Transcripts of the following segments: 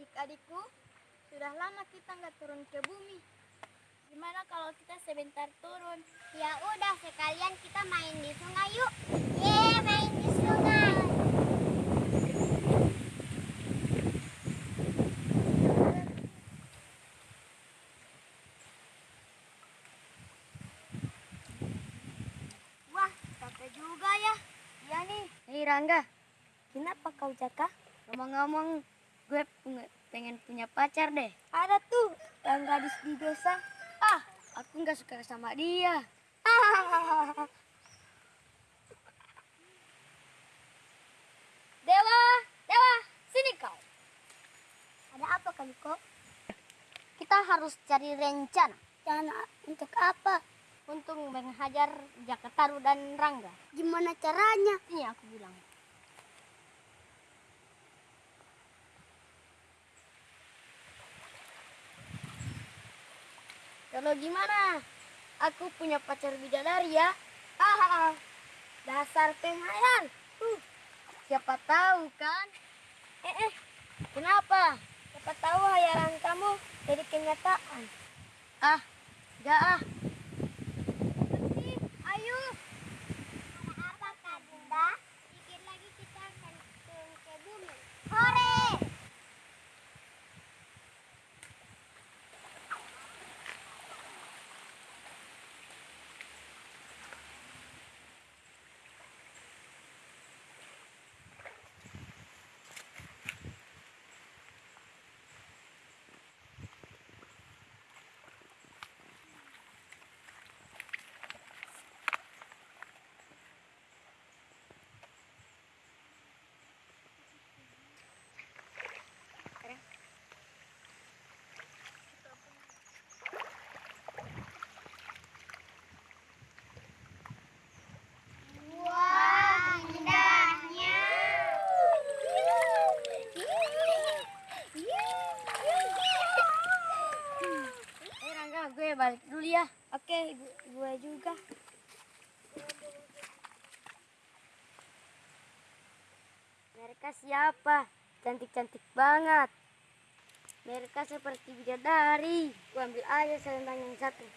Adik-adikku, sudah lama kita nggak turun ke bumi. Gimana kalau kita sebentar turun? Ya udah sekalian kita main di sungai yuk. Ye, main di sungai. Wah, capek juga ya. Iya nih. Hei Rangga, Kenapa kau Jaka? ngomong-ngomong gue peng- pengen punya pacar deh. Ada tuh yang gadis di desa. Ah, aku nggak suka sama dia. Dewa, Dewa, sini kau. Ada apa kali kok? Kita harus cari rencana Rencana untuk apa? untuk menghajar Jakataru dan Rangga. Gimana caranya? Ini aku bilang. Kalau gimana? Aku punya pacar bidadari ya. Hahaha. Dasar penghayal. Uh, siapa tahu kan? Eh, eh, Kenapa? siapa tahu hayalan kamu jadi kenyataan. Ah, enggak ah. Ayo. Apa Kak Bunda? Dikit lagi kita akan turun ke bumi. Hore! Wah, indahnya. Eh Rangga, gue dulu ya. Oke, gu- gue juga. Mereka siapa? Cantik-cantik banget. Mereka seperti bidadari. Gue ambil aja selendang yang satu.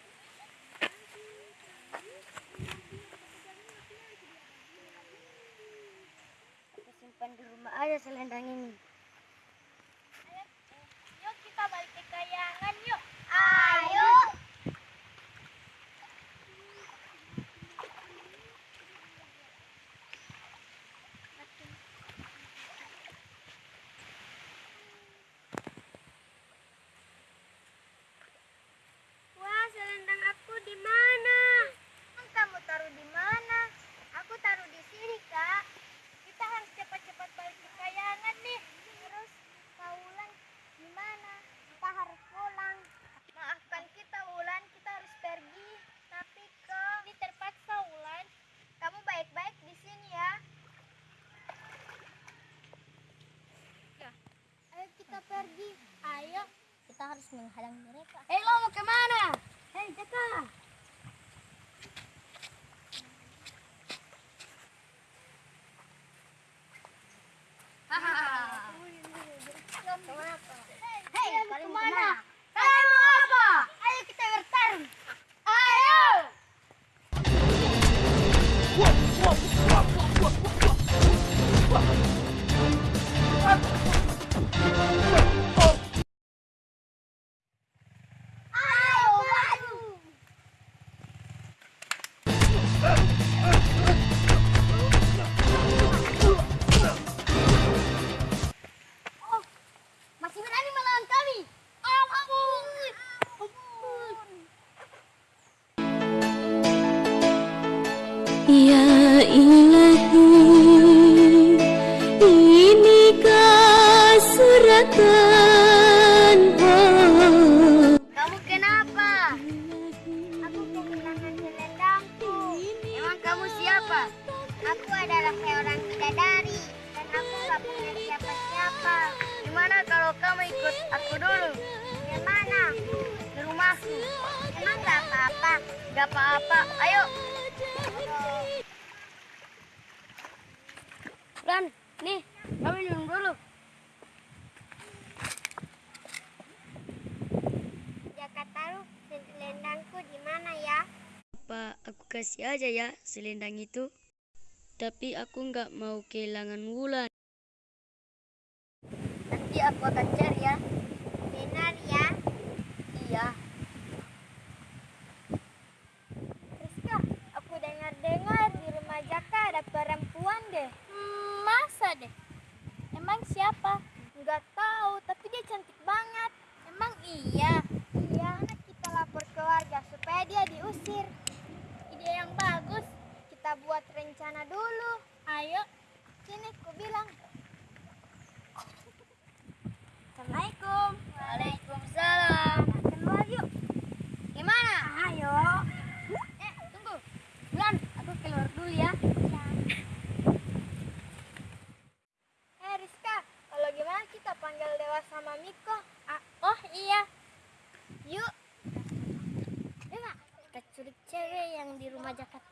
Aku simpan di rumah aja selendang ini. Yuk kita balik ke kayangan yuk. Ya ilahi Inikah suratan oh. Kamu kenapa? Aku kehilangan selendangku. Emang kamu siapa? Aku adalah seorang bidadari dan aku gak punya siapa-siapa. Gimana kalau kamu ikut aku dulu Gimana? di rumahku? Emang gak apa-apa? Gak apa-apa. Ayo. Dan, nih, kami minum dulu. Jakarta, selendangku di mana ya? Apa aku kasih aja ya selendang itu? Tapi aku nggak mau kehilangan Wulan. Nanti aku akan cari ya. Benar ya? Iya. Rizka, aku dengar-dengar di rumah Jaka ada perempuan deh. Iya? Iya, kita lapor ke warga supaya dia diusir. Ide yang bagus. Kita buat rencana dulu. Ayo, sini ku bilang. Assalamualaikum. Waalaikumsalam. Keluar yuk. Gimana? Ayo. Eh, tunggu. Wulan, aku keluar dulu ya. Eh Rizka, kalau gimana kita panggil Dewa sama Miko? oh iya. Yuk. Dewa, kita culik cewek Jakarta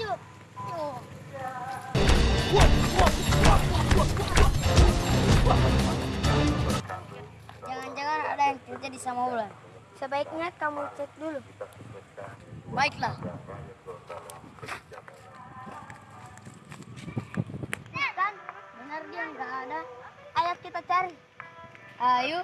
Maju. Jangan-jangan ada yang terjadi sama Wulan. Sebaiknya kamu cek dulu. Baiklah. Kan, benar dia nggak ada. Ayo kita cari. Ayo.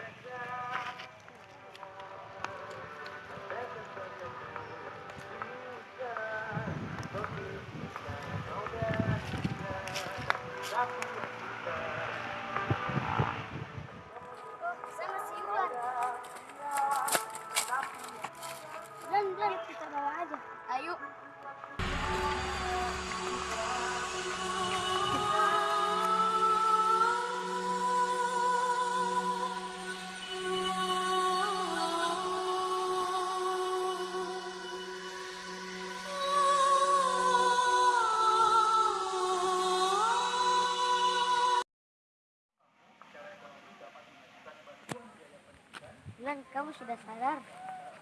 Lan, kamu sudah sadar?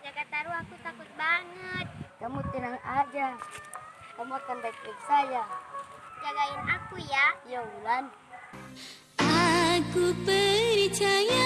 Jakarta Ru aku takut banget. Kamu tenang aja. Kamu akan baik-baik saja. Jagain aku ya. Ya, Wulan. Aku percaya